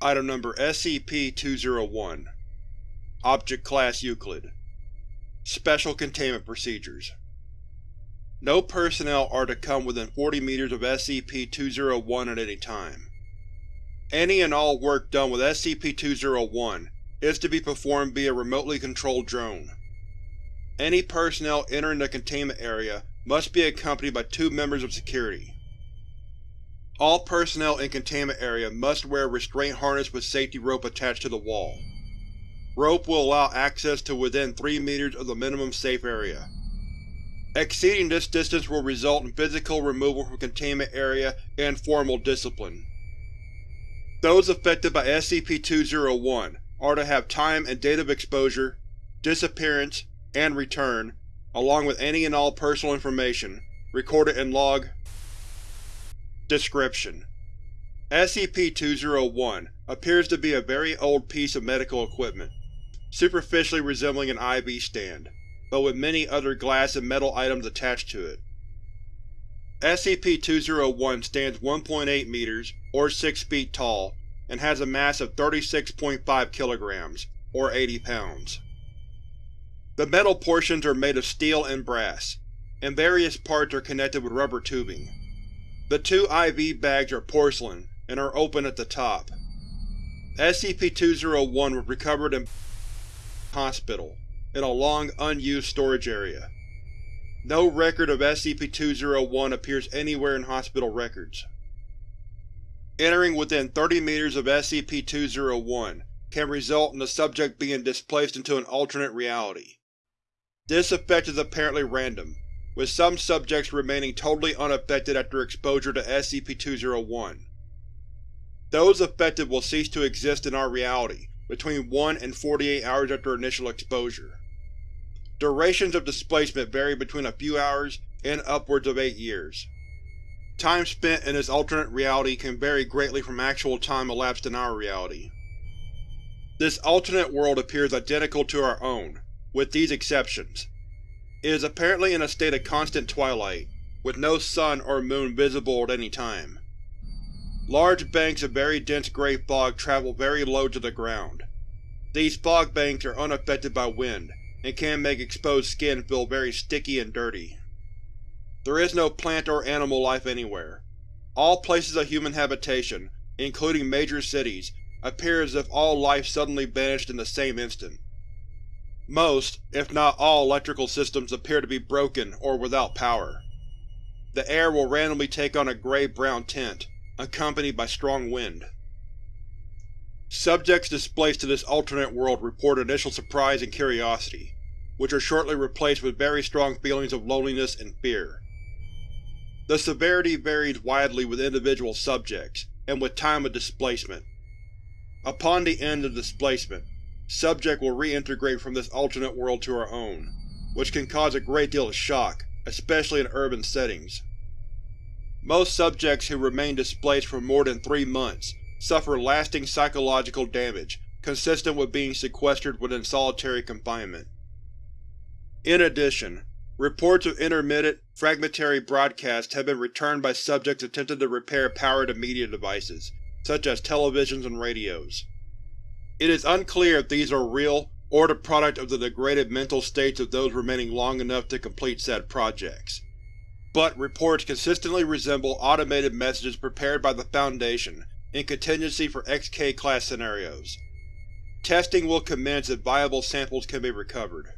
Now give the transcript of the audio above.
Item Number SCP-201 Object Class Euclid Special Containment Procedures No personnel are to come within 40 meters of SCP-201 at any time. Any and all work done with SCP-201 is to be performed via remotely controlled drone. Any personnel entering the containment area must be accompanied by two members of security. All personnel in containment area must wear restraint harness with safety rope attached to the wall. Rope will allow access to within 3 meters of the minimum safe area. Exceeding this distance will result in physical removal from containment area and formal discipline. Those affected by SCP-201 are to have time and date of exposure, disappearance, and return, along with any and all personal information, recorded in Log Description: SCP-201 appears to be a very old piece of medical equipment, superficially resembling an IV stand, but with many other glass and metal items attached to it. SCP-201 stands 1.8 meters, or 6 feet tall, and has a mass of 36.5 kilograms, or 80 pounds. The metal portions are made of steel and brass, and various parts are connected with rubber tubing. The two IV bags are porcelain and are open at the top. SCP-201 was recovered in hospital, in a long, unused storage area. No record of SCP-201 appears anywhere in hospital records. Entering within 30 meters of SCP-201 can result in the subject being displaced into an alternate reality. This effect is apparently random, with some subjects remaining totally unaffected after exposure to SCP-201. Those affected will cease to exist in our reality between 1 and 48 hours after initial exposure. Durations of displacement vary between a few hours and upwards of 8 years. Time spent in this alternate reality can vary greatly from actual time elapsed in our reality. This alternate world appears identical to our own, with these exceptions. It is apparently in a state of constant twilight, with no sun or moon visible at any time. Large banks of very dense gray fog travel very low to the ground. These fog banks are unaffected by wind, and can make exposed skin feel very sticky and dirty. There is no plant or animal life anywhere. All places of human habitation, including major cities, appear as if all life suddenly vanished in the same instant. Most, if not all electrical systems appear to be broken or without power. The air will randomly take on a gray-brown tint, accompanied by strong wind. Subjects displaced to this alternate world report initial surprise and curiosity, which are shortly replaced with very strong feelings of loneliness and fear. The severity varies widely with individual subjects, and with time of displacement. Upon the end of displacement, subject will reintegrate from this alternate world to our own, which can cause a great deal of shock, especially in urban settings. Most subjects who remain displaced for more than three months suffer lasting psychological damage consistent with being sequestered within solitary confinement. In addition, reports of intermittent, fragmentary broadcasts have been returned by subjects attempting to repair power-to-media devices, such as televisions and radios. It is unclear if these are real or the product of the degraded mental states of those remaining long enough to complete said projects. But reports consistently resemble automated messages prepared by the Foundation in contingency for XK-class scenarios. Testing will commence if viable samples can be recovered.